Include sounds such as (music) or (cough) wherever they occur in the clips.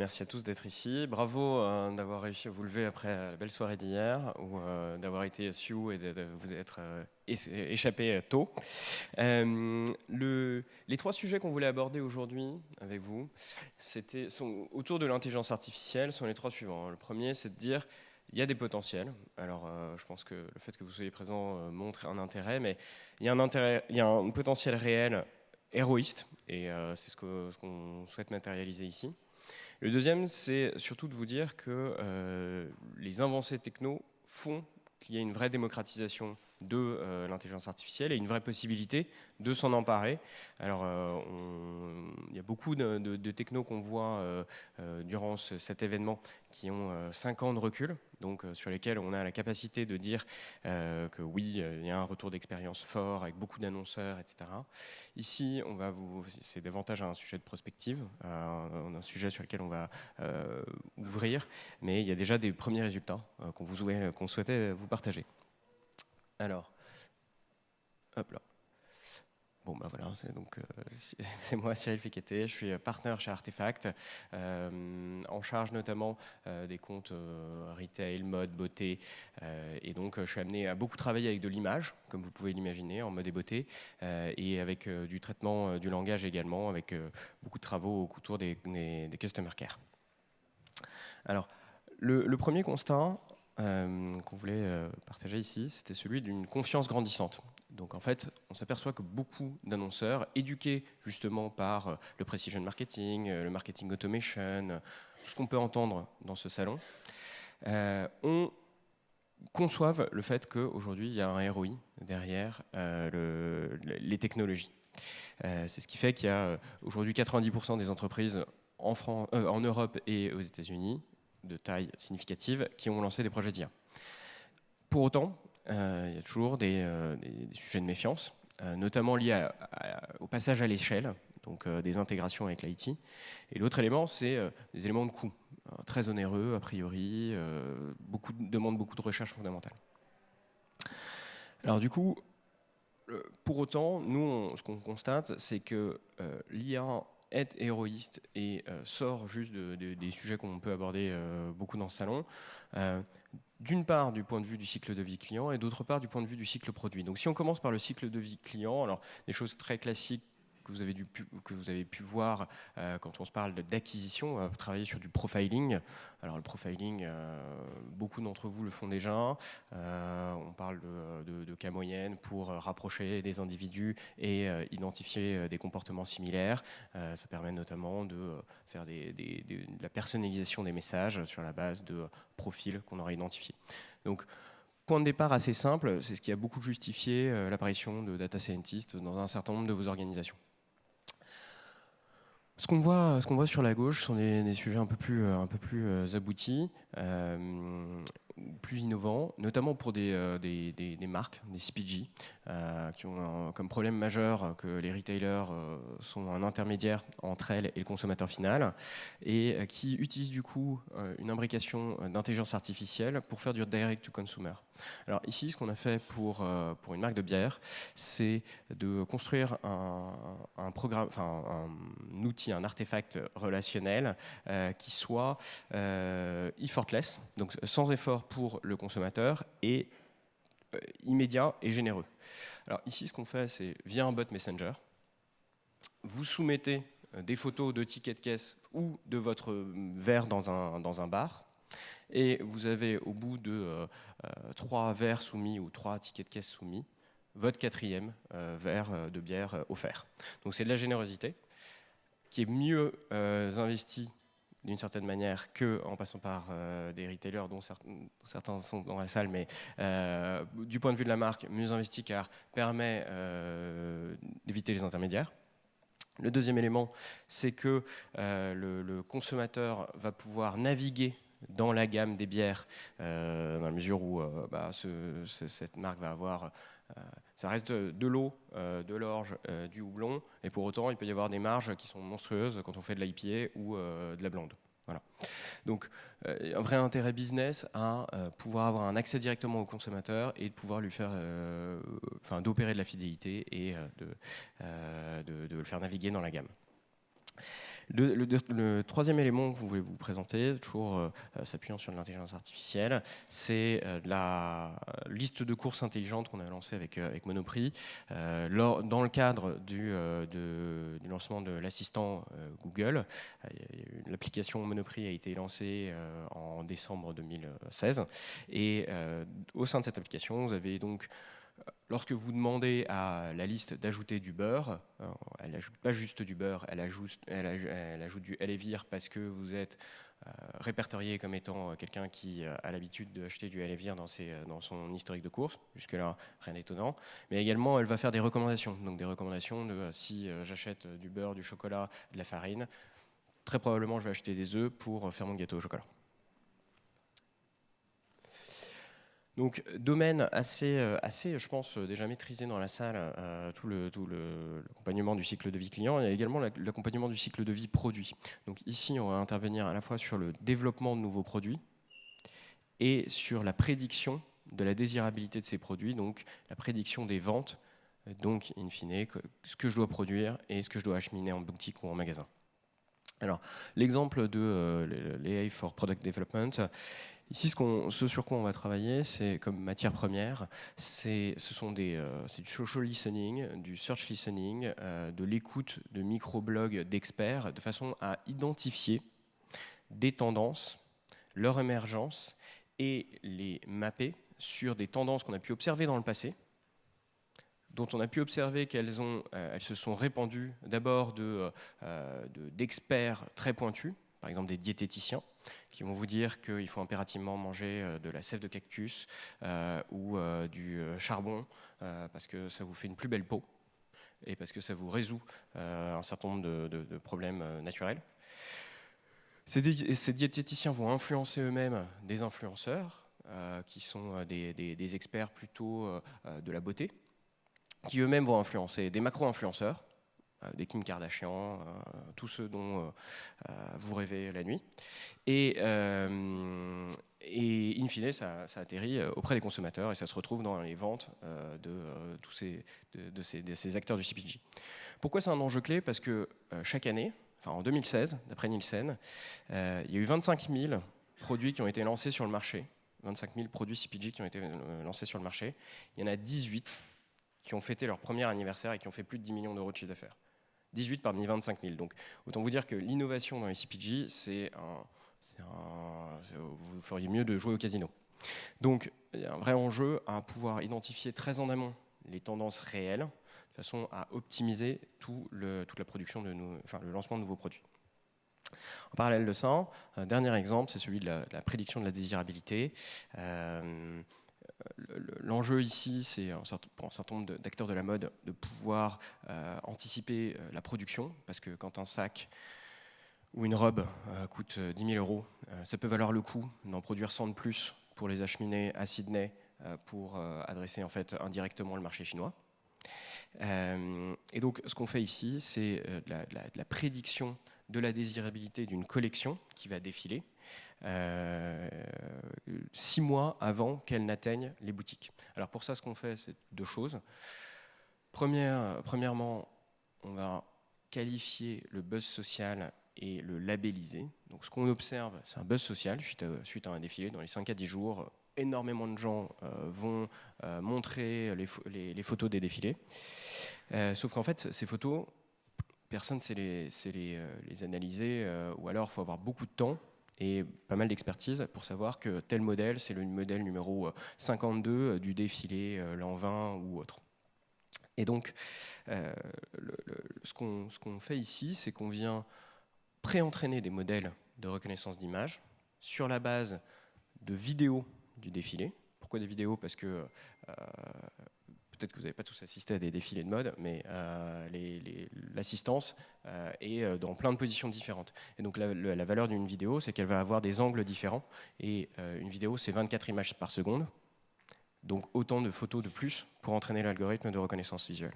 merci à tous d'être ici. Bravo euh, d'avoir réussi à vous lever après la belle soirée d'hier ou euh, d'avoir été sioux et de, vous être échappé tôt. Le, les trois sujets qu'on voulait aborder aujourd'hui avec vous sont autour de l'intelligence artificielle sont les trois suivants. Le premier, c'est de dire il y a des potentiels. Alors, je pense que le fait que vous soyez présent montre un intérêt, mais il y a un, y a un potentiel réel héroïste, et c'est ce qu'on souhaite matérialiser ici. Le deuxième, c'est surtout de vous dire que euh, les avancées techno font qu'il y a une vraie démocratisation de euh, l'intelligence artificielle et une vraie possibilité de s'en emparer. Alors, euh, il y a beaucoup de, de, technos qu'on voit durant cet événement qui ont 5 ans de recul, donc sur lesquels on a la capacité de dire que oui, il y a un retour d'expérience fort avec beaucoup d'annonceurs, etc. Ici, on va vous, c'est davantage un sujet de prospective, un sujet sur lequel on va ouvrir, mais il y a déjà des premiers résultats qu'on qu'on souhaitait vous partager. Alors, hop là. Bon, ben voilà, euh, (laughs) c'est moi, Cyril Feketé, je suis partenaire chez Artefact, euh, en charge notamment euh, des comptes retail, mode, beauté, et donc je suis amené à beaucoup travailler avec de l'image, comme vous pouvez l'imaginer, en mode et beauté, et avec du traitement du langage également, avec beaucoup de travaux autour des, des, customer care. Alors, le, premier constat, qu'on voulait partager ici, c'était celui d'une confiance grandissante. Donc en fait, on s'aperçoit que beaucoup d'annonceurs, éduqués justement par euh, le precision marketing, le marketing automation, tout ce qu'on peut entendre dans ce salon, on conçoivent le fait qu'aujourd'hui, il y a un ROI derrière les technologies. C'est ce qui fait qu'il y a aujourd'hui 90% des entreprises en, Europe et aux États-Unis de taille significative qui ont lancé des projets d'IA. Pour autant, euh, il y a toujours des, euh, sujets de méfiance, euh, notamment liés au passage à l'échelle, donc des intégrations avec l'IT. Et l'autre élément, c'est des éléments de coût, très onéreux a priori, beaucoup, demandent beaucoup de recherche fondamentale. Alors du coup, pour autant, nous, ce qu'on constate, c'est que l'IA est héroïste et euh, sort juste des sujets qu'on peut aborder euh, beaucoup dans ce salon, euh, d'une part du point de vue du cycle de vie client et d'autre part du point de vue du cycle produit. Donc si on commence par le cycle de vie client, alors des choses très classiques que vous avez, pu voir euh, quand on se parle d'acquisition, on va travailler sur du profiling. Alors le profiling, euh, beaucoup d'entre vous le font déjà. Euh, on parle de, cas moyenne pour rapprocher des individus et identifier des comportements similaires. ça permet notamment de faire de la personnalisation des messages sur la base de profils qu'on aura identifiés. Donc, point de départ assez simple, c'est ce qui a beaucoup justifié l'apparition de data scientists dans un certain nombre de vos organisations. Ce qu'on voit, voit, sur la gauche sont des, sujets un peu plus, un peu plus euh, aboutis. Euh, plus innovants, notamment pour des, euh, des, des, marques, des CPG, euh, qui ont comme problème majeur que les retailers euh, sont un intermédiaire entre elles et le consommateur final, et qui utilisent du coup une imbrication d'intelligence artificielle pour faire du direct-to-consumer. Alors ici, ce qu'on a fait pour, pour une marque de bière, c'est de construire un, un programme, un outil, un artefact relationnel qui soit effortless, donc sans effort pour le consommateur et euh, immédiat et généreux. Alors ici, ce qu'on fait, c'est via un bot Messenger, vous soumettez euh, des photos de tickets de caisse ou de votre verre dans un, dans un bar, et vous avez au bout de euh, trois verres soumis ou trois tickets de caisse soumis, votre quatrième verre de bière offert. Donc c'est de la générosité qui est mieux investie d'une certaine manière que en passant par euh, des retailers dont certains sont dans la salle, mais euh, du point de vue de la marque, mieux investi car permet euh, d'éviter les intermédiaires. Le deuxième élément, c'est que le, consommateur va pouvoir naviguer dans la gamme des bières, dans la mesure où bah, cette marque va avoir ça reste de, l'eau, de l'orge, du houblon, et pour autant, il peut y avoir des marges qui sont monstrueuses quand on fait de l'IPA ou de la blonde. Voilà. Donc, euh, un vrai intérêt business à euh, pouvoir avoir un accès directement au consommateur et de pouvoir lui faire, euh, enfin, d'opérer de la fidélité et de, le faire naviguer dans la gamme. Le, troisième élément que vous voulez vous présenter, toujours euh, euh, s'appuyant sur l'intelligence artificielle, c'est euh, la liste de courses intelligentes qu'on a lancée avec, Monoprix. dans le cadre du, du lancement de l'assistant Google, l'application Monoprix a été lancée en décembre 2016. Et au sein de cette application, vous avez donc lorsque vous demandez à la liste d'ajouter du beurre, euh, elle n'ajoute pas juste du beurre, elle ajoute, elle ajoute du Elevir parce que vous êtes euh, répertorié comme étant euh, quelqu'un qui a l'habitude d'acheter du Elevir dans, dans son historique de course. Jusque-là, rien d'étonnant. Mais également, elle va faire des recommandations. Donc des recommandations de si j'achète du beurre, du chocolat, de la farine, très probablement je vais acheter des œufs pour faire mon gâteau au chocolat. Donc domaine assez, euh, assez, je pense, euh, déjà maîtrisé dans la salle, euh, tout l'accompagnement le, tout du cycle de vie client, et également l'accompagnement du cycle de vie produit. Donc ici, on va intervenir à la fois sur le développement de nouveaux produits et sur la prédiction de la désirabilité de ces produits, donc la prédiction des ventes, donc in fine, ce que je dois produire et ce que je dois acheminer en boutique ou en magasin. Alors, l'exemple de l'AI for Product Development, Ici, ce, sur quoi on va travailler, c'est comme matière première, ce sont des, euh, c'est du social listening, du search listening, euh, de l'écoute de microblogs d'experts, de façon à identifier des tendances, leur émergence, et les mapper sur des tendances qu'on a pu observer dans le passé, dont on a pu observer qu'elles euh, se sont répandues d'abord d'experts de, très pointus, par exemple des diététiciens, qui vont vous dire qu'il faut impérativement manger euh, de la sève de cactus euh, ou euh, du charbon parce que ça vous fait une plus belle peau et parce que ça vous résout un certain nombre de, problèmes naturels. Ces, diététiciens vont influencer eux-mêmes des influenceurs qui sont des experts plutôt de la beauté, qui eux-mêmes vont influencer des macro-influenceurs des Kim Kardashian, euh, tous ceux dont euh, vous rêvez la nuit. Et, in fine, ça, atterrit auprès des consommateurs et ça se retrouve dans les ventes de tous ces, acteurs du CPG. Pourquoi c'est un enjeu clé? Parce que chaque année, enfin en 2016, d'après Nielsen, il y a eu 25 000 produits qui ont été lancés sur le marché. 25 000 produits CPG qui ont été lancés sur le marché. Il y en a 18 qui ont fêté leur premier anniversaire et qui ont fait plus de 10 millions d'euros de chiffre d'affaires. 18 parmi 25 000. Donc autant vous dire que l'innovation dans les CPG, c'est un, Vous feriez mieux de jouer au casino. Donc il y a un vrai enjeu à pouvoir identifier très en amont les tendances réelles, de façon à optimiser le, toute la production de le lancement de nouveaux produits. En parallèle de ça, un dernier exemple, c'est celui de la, prédiction de la désirabilité. Euh, L'enjeu ici, c'est pour un certain nombre d'acteurs de la mode de pouvoir euh, anticiper euh, la production, parce que quand un sac ou une robe euh, coûte 10 000 euros, ça peut valoir le coup d'en produire 100 de plus pour les acheminer à Sydney pour adresser en fait indirectement le marché chinois. et donc, ce qu'on fait ici, c'est de, la prédiction de la désirabilité d'une collection qui va défiler euh, six mois avant qu'elle n'atteigne les boutiques. Alors pour ça, ce qu'on fait, c'est deux choses. Première, premièrement, on va qualifier le buzz social et le labelliser. Donc ce qu'on observe, c'est un buzz social suite à, un défilé. Dans les 5 à 10 jours, énormément de gens euh, vont euh, montrer les, photos des défilés. sauf qu'en fait, ces photos, personne ne sait les, les, les analyser, ou alors il faut avoir beaucoup de temps et pas mal d'expertise pour savoir que tel modèle, c'est le modèle numéro 52 euh, du défilé euh, l'an 20 ou autre. Et donc, euh, ce qu'on fait ici, c'est qu'on vient pré-entraîner des modèles de reconnaissance d'image sur la base de vidéos du défilé. Pourquoi des vidéos? Parce que peut-être que vous n'avez pas tous assisté à des défilés de mode, mais euh, l'assistance euh, est euh, dans plein de positions différentes. Et donc la, valeur d'une vidéo, c'est qu'elle va avoir des angles différents. Et une vidéo, c'est 24 images par seconde. Donc autant de photos de plus pour entraîner l'algorithme de reconnaissance visuelle.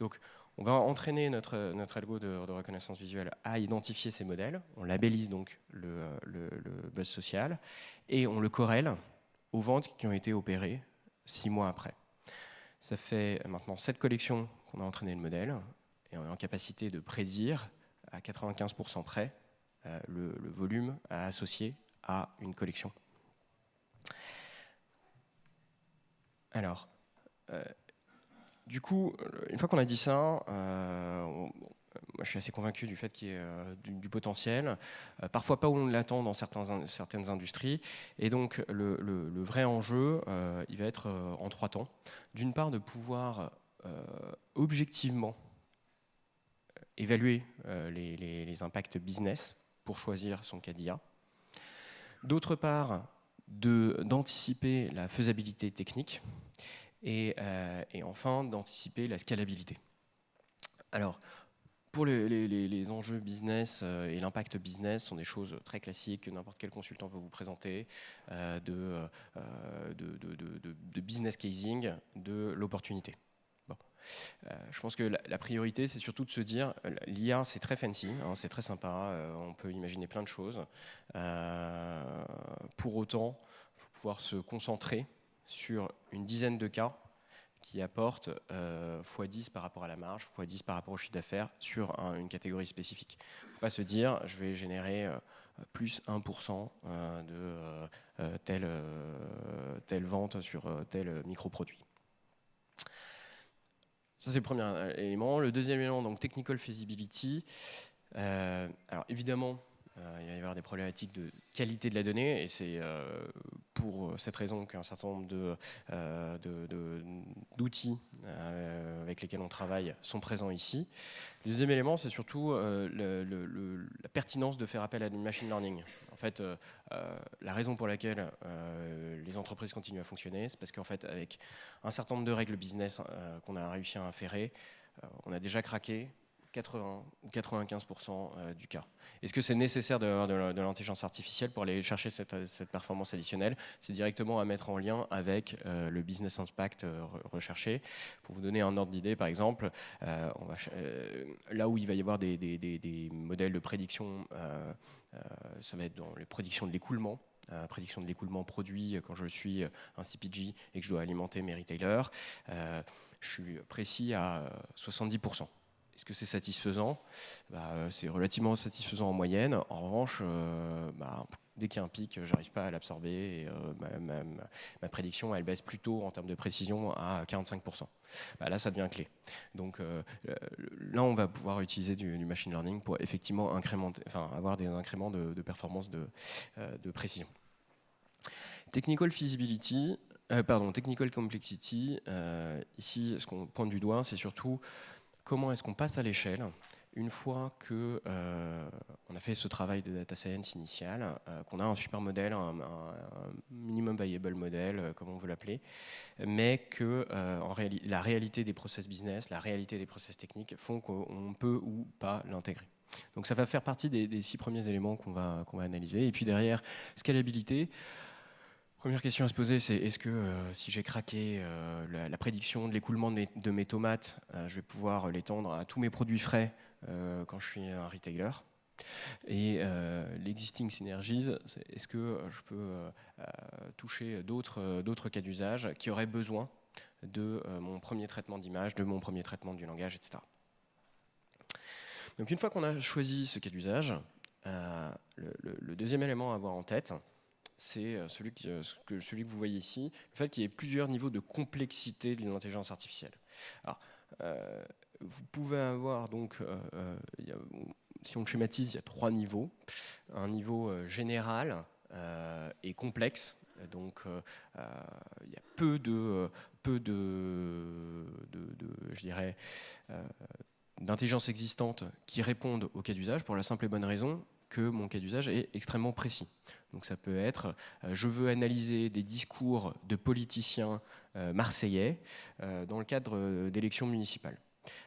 Donc on va entraîner notre, notre algo de, reconnaissance visuelle à identifier ces modèles. On labellise donc le, le, le buzz social et on le corrèle aux ventes qui ont été opérées six mois après. Ça fait maintenant sept collections qu'on a entraîné le modèle et on est en capacité de prédire à 95% près le, volume à associer à une collection. Alors, du coup, une fois qu'on a dit ça, moi, je suis assez convaincu du fait qu'il y ait euh, du, potentiel, euh, parfois pas où on l'attend dans certaines industries. Et donc, le, vrai enjeu, euh, il va être en trois temps. D'une part, de pouvoir objectivement évaluer les, impacts business pour choisir son CADIA. D'autre part, d'anticiper la faisabilité technique. Et, et enfin, d'anticiper la scalabilité. Alors, pour les, enjeux business euh, et l'impact business sont des choses très classiques que n'importe quel consultant va vous présenter, euh, euh, de, business casing, de l'opportunité. je pense que la, priorité, c'est surtout de se dire, l'IA, c'est très fancy, hein, c'est très sympa, on peut imaginer plein de choses. pour autant, il faut pouvoir se concentrer sur une dizaine de cas qui apporte euh, x10 par rapport à la marge, x10 par rapport au chiffre d'affaires sur une catégorie spécifique. Il faut pas se dire, je vais générer euh, plus 1% euh, de telle, telle vente sur tel microproduit. Ça, c'est le premier élément. Le deuxième élément, donc technical feasibility. alors évidemment, il va y avoir des problématiques de qualité de la donnée et c'est euh, pour cette raison qu'un certain nombre d'outils euh, avec lesquels on travaille sont présents ici. Le deuxième élément, c'est surtout la pertinence de faire appel à du machine learning. En fait, la raison pour laquelle les entreprises continuent à fonctionner, c'est parce qu'en fait, avec un certain nombre de règles business qu'on a réussi à inférer, on a déjà craqué 80 ou 95% euh, du cas. Est-ce que c'est nécessaire d'avoir de l'intelligence artificielle pour aller chercher cette, performance additionnelle? C'est directement à mettre en lien avec euh, le business impact euh, recherché. Pour vous donner un ordre d'idée, par exemple, là où il va y avoir des, modèles de prédiction, ça va être dans les prédictions de l'écoulement, prédiction de l'écoulement produit quand je suis un CPG et que je dois alimenter mes retailers, je suis précis à 70%. Est-ce que c'est satisfaisant? Bah, euh, C'est relativement satisfaisant en moyenne. En revanche, euh, bah, dès qu'il y a un pic, je n'arrive pas à l'absorber. Et euh, ma, prédiction, elle baisse plutôt en termes de précision à 45%. Bah, là, ça devient clé. Donc là, on va pouvoir utiliser du, machine learning pour effectivement avoir des incréments de, performance de, de, précision. Technical feasibility, pardon, technical complexity. ici, ce qu'on pointe du doigt, c'est surtout comment est-ce qu'on passe à l'échelle une fois qu'on euh, a fait ce travail de data science initial, euh, qu'on a un super modèle, un, minimum viable modèle, euh, comme on veut l'appeler, mais que la réalité des process business, la réalité des process techniques font qu'on peut ou pas l'intégrer. Donc ça va faire partie des, six premiers éléments qu'on va analyser. Et puis derrière, scalabilité. Première question à se poser, c'est est-ce que euh, si j'ai craqué euh, la, prédiction de l'écoulement de, mes tomates, euh, je vais pouvoir l'étendre à tous mes produits frais quand je suis un retailer? Et l'existing synergies, est-ce que je peux toucher d'autres cas d'usage qui auraient besoin de mon premier traitement d'image, de mon premier traitement du langage, etc. Donc une fois qu'on a choisi ce cas d'usage, le, deuxième élément à avoir en tête, c'est euh, celui, euh, que, celui que vous voyez ici, le fait qu'il y ait plusieurs niveaux de complexité de l'intelligence artificielle. Euh, vous pouvez avoir donc, si on schématise, il y a trois niveaux. Un niveau général et complexe, donc il y a peu de, peu de je dirais, d'intelligence existante qui répondent au cas d'usage pour la simple et bonne raison que mon cas d'usage est extrêmement précis. Donc ça peut être, euh, je veux analyser des discours de politiciens euh, marseillais euh, dans le cadre d'élections municipales.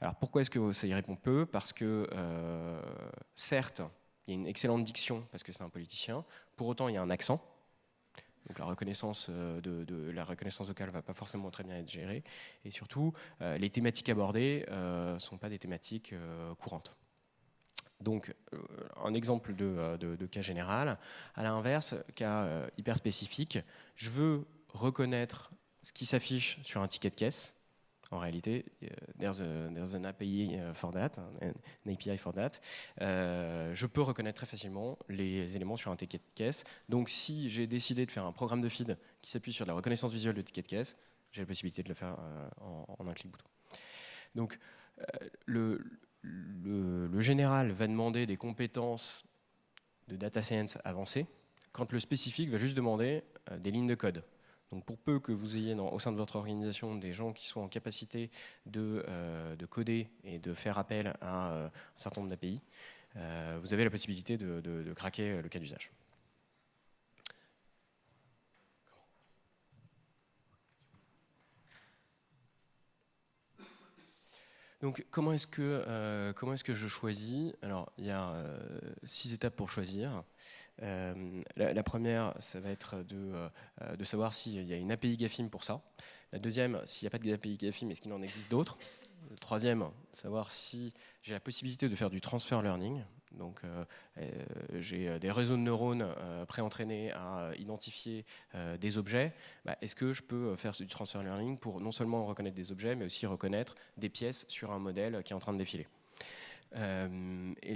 Alors pourquoi est-ce que ça y répond peu? Parce que certes, il y a une excellente diction parce que c'est un politicien, pour autant il y a un accent, donc la reconnaissance, de, la reconnaissance vocale ne va pas forcément très bien être gérée. Et surtout, les thématiques abordées ne sont pas des thématiques courantes. Donc, euh, un exemple euh, de, cas général. À l'inverse, cas euh, hyper spécifique, je veux reconnaître ce qui s'affiche sur un ticket de caisse. En réalité, there's, a, there's an API for that, an API for that. je peux reconnaître très facilement les éléments sur un ticket de caisse. Donc, si j'ai décidé de faire un programme de feed qui s'appuie sur la reconnaissance visuelle de ticket de caisse, j'ai la possibilité de le faire en, un clic bouton. Donc, le, le, général va demander des compétences de data science avancées, quand le spécifique va juste demander euh, des lignes de code. Donc pour peu que vous ayez au sein de votre organisation des gens qui soient en capacité de, euh, coder et de faire appel à euh, un certain nombre d'API, vous avez la possibilité de craquer le cas d'usage. Donc comment est-ce que, euh, comment est que je choisis? Alors il y a euh, six étapes pour choisir. Euh, la, première, ça va être de, de savoir s'il y a une API GAFIM pour ça. La deuxième, s'il n'y a pas d'API GAFIM, est-ce qu'il en existe d'autres? Le troisième, savoir si j'ai la possibilité de faire du transfer learning. Donc euh, euh, j'ai euh, des réseaux de neurones pré-entraînés à identifier des objets. Bah, est-ce que je peux faire du transfer learning pour non seulement reconnaître des objets, mais aussi reconnaître des pièces sur un modèle qui est en train de défiler? Et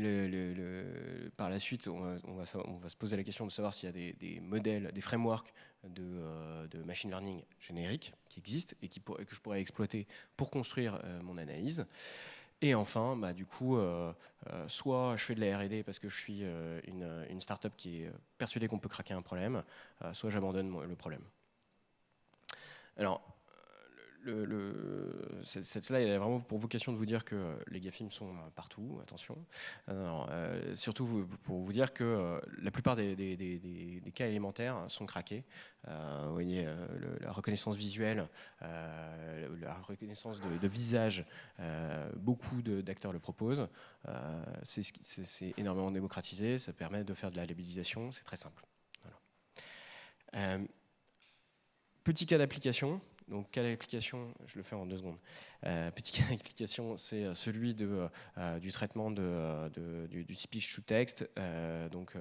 par la suite, on va, se poser la question de savoir s'il y a des, modèles, des frameworks de, machine learning génériques qui existent et, que je pourrais exploiter pour construire mon analyse. Et enfin, bah, du coup, euh, euh, soit je fais de la R&D parce que je suis euh, une, une startup qui est persuadée qu'on peut craquer un problème, soit j'abandonne le problème. Alors, le, cette slide est vraiment pour vocation de vous dire que les GAFIM sont partout, attention. Euh, surtout pour vous dire que euh, la plupart des, cas élémentaires sont craqués. Euh, vous voyez, la reconnaissance visuelle, la reconnaissance de, visage, beaucoup d'acteurs le proposent. c'est énormément démocratisé, ça permet de faire de la labellisation, c'est très simple. petit cas d'application, donc, cas d'application, je le fais en deux secondes. Euh, petit cas (laughs) d'application, c'est euh, celui euh, du traitement du, speech to text. donc,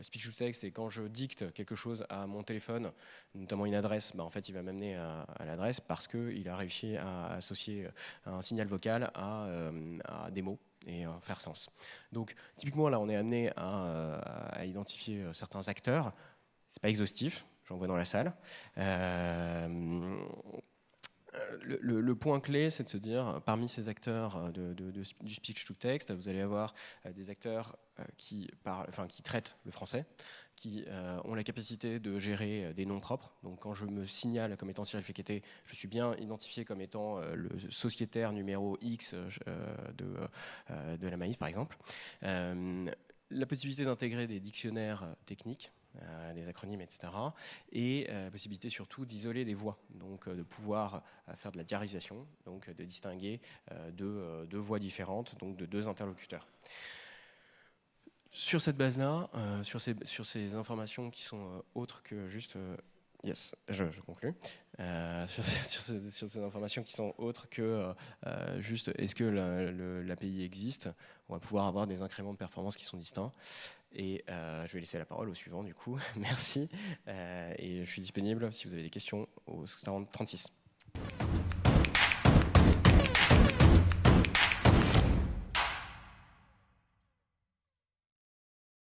speech to text, c'est quand je dicte quelque chose à mon téléphone, notamment une adresse, bah, en fait, il va m'amener à, l'adresse parce qu'il a réussi à associer un signal vocal à, des mots et faire sens. Donc, typiquement, là, on est amené à, à identifier certains acteurs. C'est pas exhaustif, j'en vois dans la salle. Euh, le, point clé, c'est de se dire, parmi ces acteurs de, du speech to text, vous allez avoir euh, des acteurs euh, qui, traitent le français, qui ont la capacité de gérer des noms propres. Donc quand je me signale comme étant Cyril Fekete, je suis bien identifié comme étant le sociétaire numéro X de, de la Maïf, par exemple. la possibilité d'intégrer des dictionnaires techniques, euh, des acronymes, etc. Et euh, possibilité surtout d'isoler des voix, donc euh, de pouvoir faire de la diarisation, donc de distinguer deux, deux, voix différentes, donc de deux interlocuteurs. Sur cette base-là, sur, ces, informations qui sont autres que juste Yes, je, conclue. sur, sur, ces, informations qui sont autres que juste est-ce que l'API existe, on va pouvoir avoir des incréments de performance qui sont distincts. Et euh, je vais laisser la parole au suivant du coup. (laughs) Merci. Euh, et je suis disponible si vous avez des questions au 36.